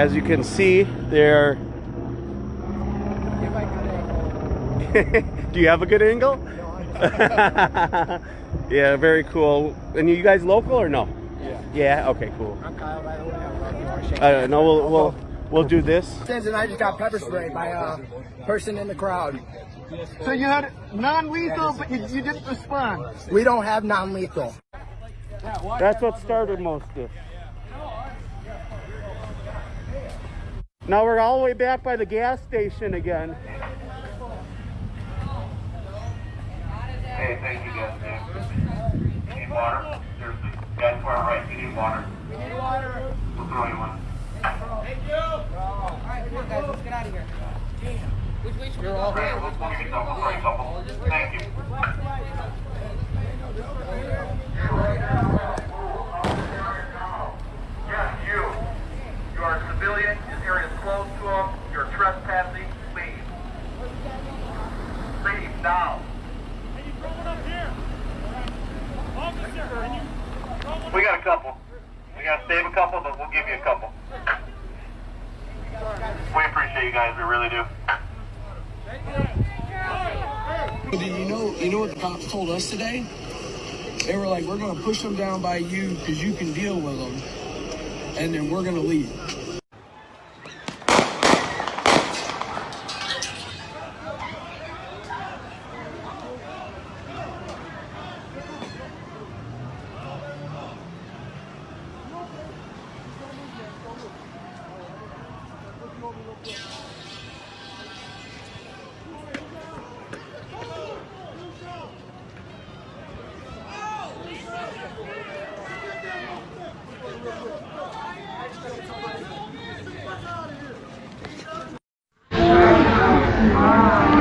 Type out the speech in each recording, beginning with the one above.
As you can see, they're... Do you have a good angle? yeah, very cool. And you guys local or no? Yeah. Yeah. Okay. Cool. I'm Kyle, by the way. I'm Rocky Horse Shake. Uh, no, we'll we'll we'll do this. Since and I just got pepper sprayed by a person in the crowd. So you had non-lethal, but you, you didn't respond. We don't have non-lethal. That's what started most of Now we're all the way back by the gas station again. Hey, thank you guys. Yeah. Need water? Seriously. Guys, far right. You need water. We need water. We'll throw you one. Okay, we'll, we'll get some. We'll throw you a couple. Thank you. Yes, you. You are a civilian. This area is closed to them. You're trespassing. Leave. Leave now. We got a couple. We got to save a couple, but we'll give you a couple. We appreciate you guys. We really do. Do you know you know what the cops told us today? They were like, we're gonna push them down by you because you can deal with them, and then we're gonna leave. Amen.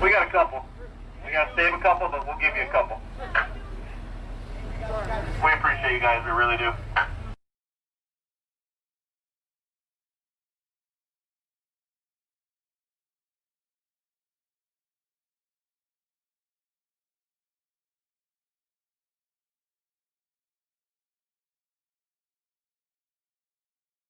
We got a couple. We got to save a couple, but we'll give you a couple. We appreciate you guys. We really do.